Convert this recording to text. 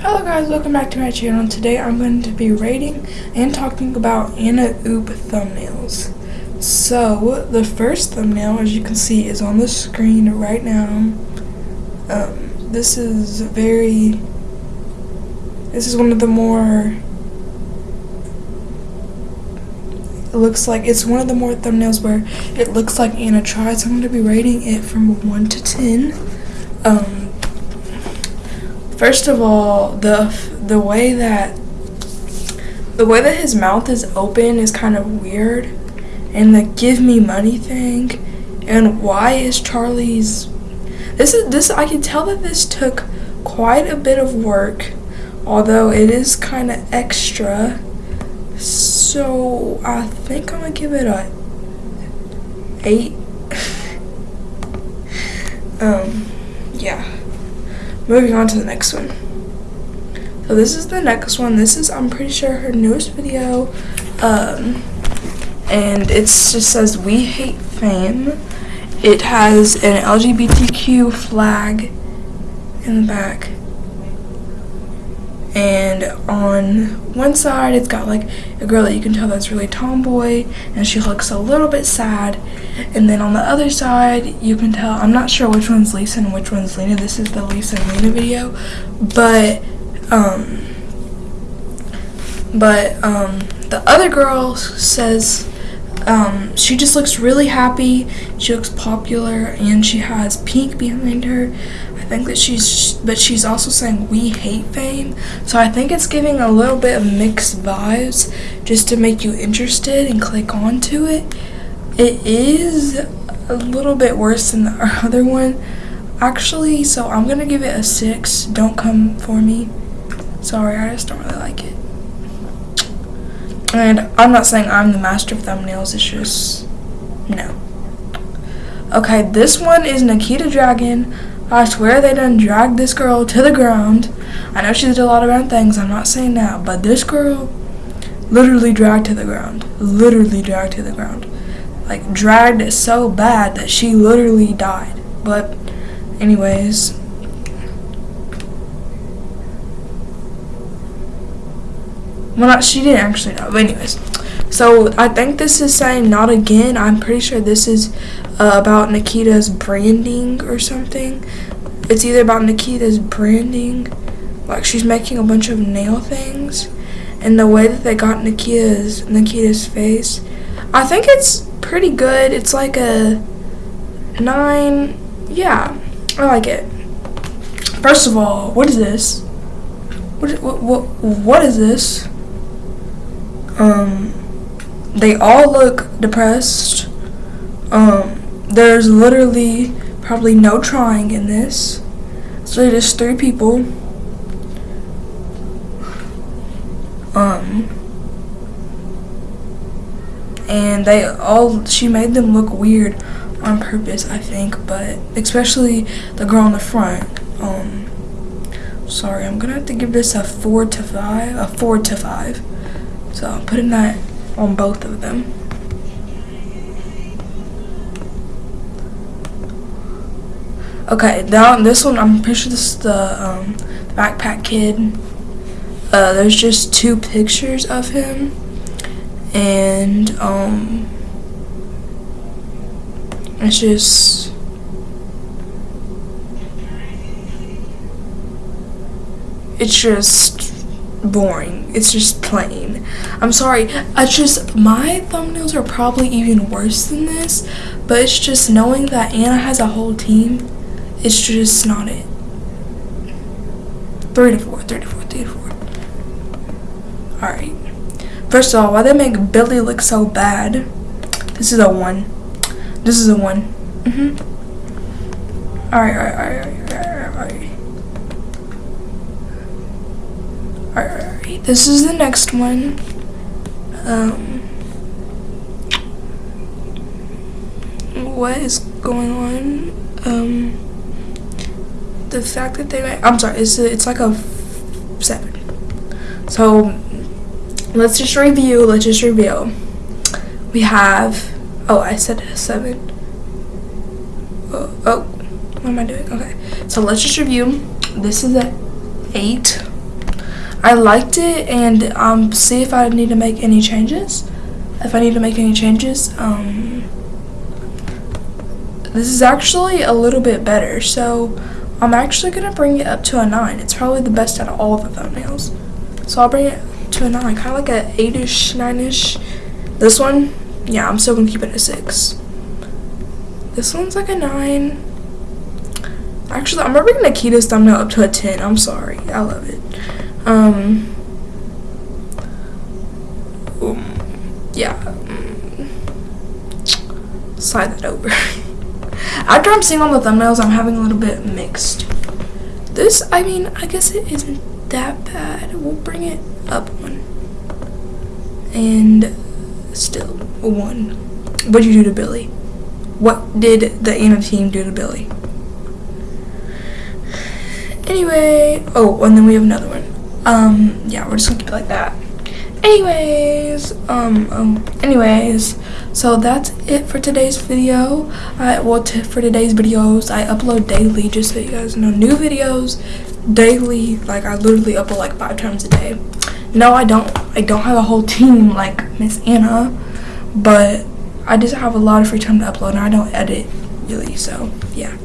Hello guys, welcome back to my channel. Today I'm going to be rating and talking about Anna Oop thumbnails. So, the first thumbnail, as you can see, is on the screen right now. Um, this is very, this is one of the more, it looks like, it's one of the more thumbnails where it looks like Anna tries. I'm going to be rating it from 1 to 10. Um, First of all, the the way that the way that his mouth is open is kind of weird, and the give me money thing, and why is Charlie's this is this I can tell that this took quite a bit of work, although it is kind of extra. So I think I'm gonna give it a eight. um, yeah. Moving on to the next one. So this is the next one. This is, I'm pretty sure, her newest video. Um, and it just says, We Hate Fame. It has an LGBTQ flag in the back and on one side it's got like a girl that you can tell that's really tomboy and she looks a little bit sad and then on the other side you can tell I'm not sure which one's Lisa and which one's Lena this is the Lisa and Lena video but um but um the other girl says um, she just looks really happy. She looks popular, and she has pink behind her. I think that she's, but she's also saying we hate fame. So I think it's giving a little bit of mixed vibes, just to make you interested and click onto it. It is a little bit worse than the other one, actually. So I'm gonna give it a six. Don't come for me. Sorry, I just don't really like it. And I'm not saying I'm the master of thumbnails, it's just, no. Okay, this one is Nikita Dragun. I swear they done dragged this girl to the ground. I know she did a lot of bad things, I'm not saying that, but this girl literally dragged to the ground. Literally dragged to the ground. Like, dragged so bad that she literally died. But, anyways, Well, not, she didn't actually die, But anyways, so I think this is saying not again. I'm pretty sure this is uh, about Nikita's branding or something. It's either about Nikita's branding, like she's making a bunch of nail things, and the way that they got Nikita's Nikita's face. I think it's pretty good. It's like a nine. Yeah, I like it. First of all, what is this? What what what, what is this? Um, they all look depressed. Um, there's literally probably no trying in this. So just three people. Um, and they all, she made them look weird on purpose, I think, but especially the girl in the front. Um, sorry, I'm gonna have to give this a four to five, a four to five. So I'm putting that on both of them. Okay, down this one, I'm pretty sure this is the, um, the backpack kid. Uh, there's just two pictures of him, and um, it's just it's just boring. It's just plain. I'm sorry. I just my thumbnails are probably even worse than this, but it's just knowing that Anna has a whole team. It's just not it. Three to four, three to four, three to four. Alright. First of all, why they make Billy look so bad? This is a one. This is a one. Mm-hmm. Alright, alright, alright, alright, alright, alright. Alright, this is the next one. Um, what is going on? Um, the fact that they, I'm sorry, it's it's like a seven. So let's just review. Let's just review. We have. Oh, I said seven. Oh, oh, what am I doing? Okay, so let's just review. This is a eight I liked it and um, see if I need to make any changes. If I need to make any changes, um, this is actually a little bit better. So I'm actually gonna bring it up to a nine. It's probably the best out of all the thumbnails. So I'll bring it to a nine, kind of like a eight-ish, nine-ish. This one, yeah, I'm still gonna keep it a six. This one's like a nine. Actually, I'm bringing Nikita's thumbnail up to a 10. I'm sorry. I love it. Um, um yeah. Slide that over. After I'm seeing all the thumbnails, I'm having a little bit mixed. This, I mean, I guess it isn't that bad. We'll bring it up one. And still, one. What'd you do to Billy? What did the Anna team do to Billy? Anyway, oh, and then we have another one. Um, yeah, we're just gonna keep it like that. Anyways, um, um anyways, so that's it for today's video. I well, for today's videos, I upload daily, just so you guys know, new videos daily. Like I literally upload like five times a day. No, I don't. I don't have a whole team like Miss Anna, but I just have a lot of free time to upload, and I don't edit really. So yeah.